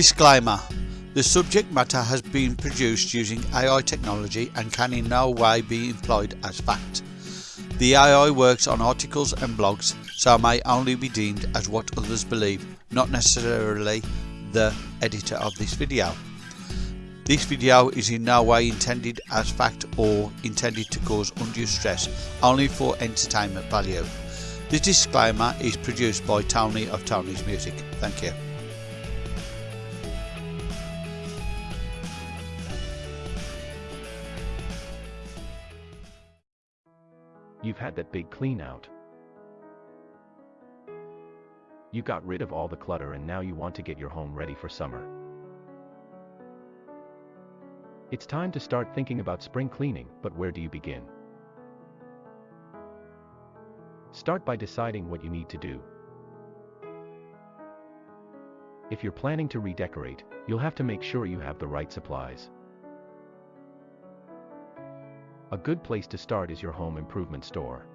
Disclaimer The subject matter has been produced using AI technology and can in no way be employed as fact. The AI works on articles and blogs, so may only be deemed as what others believe, not necessarily the editor of this video. This video is in no way intended as fact or intended to cause undue stress, only for entertainment value. The disclaimer is produced by Tony of Tony's Music. Thank you. You've had that big clean out. You got rid of all the clutter and now you want to get your home ready for summer. It's time to start thinking about spring cleaning, but where do you begin? Start by deciding what you need to do. If you're planning to redecorate, you'll have to make sure you have the right supplies. A good place to start is your home improvement store.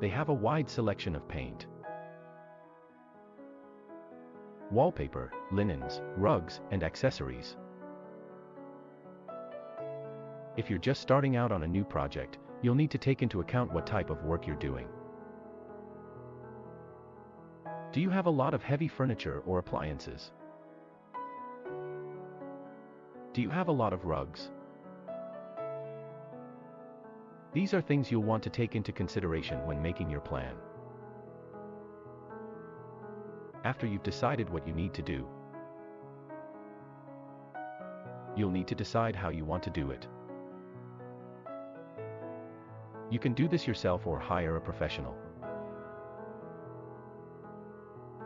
They have a wide selection of paint, wallpaper, linens, rugs, and accessories. If you're just starting out on a new project, you'll need to take into account what type of work you're doing. Do you have a lot of heavy furniture or appliances? Do you have a lot of rugs? These are things you'll want to take into consideration when making your plan. After you've decided what you need to do, you'll need to decide how you want to do it. You can do this yourself or hire a professional.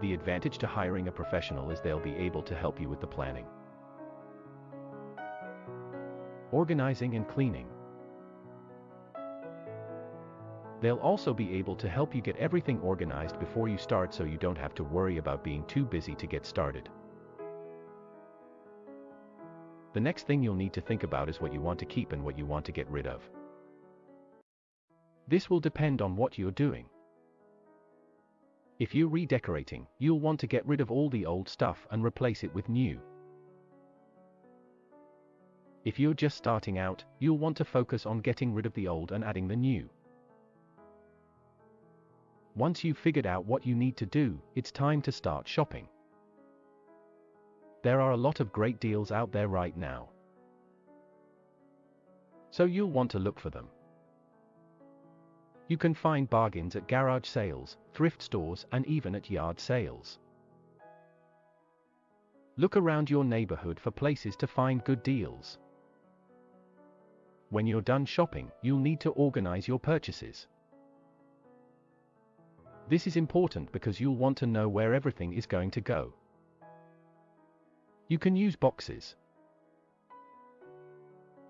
The advantage to hiring a professional is they'll be able to help you with the planning, organizing and cleaning. They'll also be able to help you get everything organized before you start so you don't have to worry about being too busy to get started. The next thing you'll need to think about is what you want to keep and what you want to get rid of. This will depend on what you're doing. If you're redecorating, you'll want to get rid of all the old stuff and replace it with new. If you're just starting out, you'll want to focus on getting rid of the old and adding the new. Once you've figured out what you need to do, it's time to start shopping. There are a lot of great deals out there right now. So you'll want to look for them. You can find bargains at garage sales, thrift stores, and even at yard sales. Look around your neighborhood for places to find good deals. When you're done shopping, you'll need to organize your purchases. This is important because you'll want to know where everything is going to go. You can use boxes,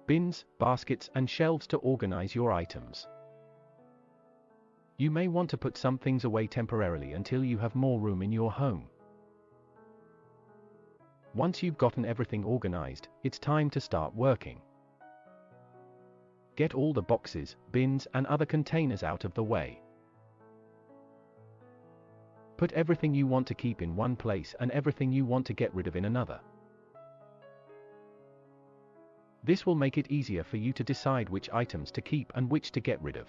bins, baskets, and shelves to organize your items. You may want to put some things away temporarily until you have more room in your home. Once you've gotten everything organized, it's time to start working. Get all the boxes, bins, and other containers out of the way. Put everything you want to keep in one place and everything you want to get rid of in another. This will make it easier for you to decide which items to keep and which to get rid of.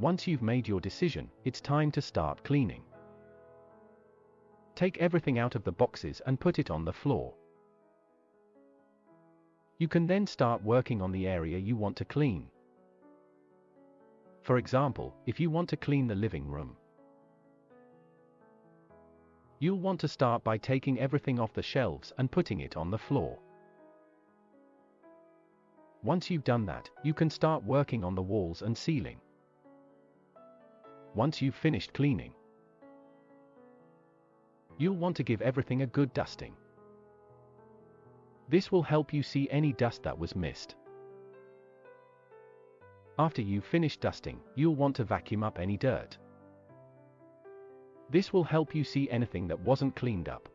Once you've made your decision, it's time to start cleaning. Take everything out of the boxes and put it on the floor. You can then start working on the area you want to clean. For example, if you want to clean the living room, you'll want to start by taking everything off the shelves and putting it on the floor. Once you've done that, you can start working on the walls and ceiling. Once you've finished cleaning, you'll want to give everything a good dusting. This will help you see any dust that was missed. After you've finished dusting, you'll want to vacuum up any dirt. This will help you see anything that wasn't cleaned up.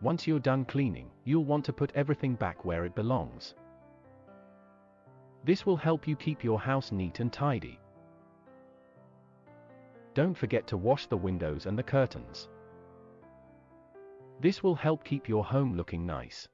Once you're done cleaning, you'll want to put everything back where it belongs. This will help you keep your house neat and tidy. don't forget to wash the windows and the curtains. This will help keep your home looking nice.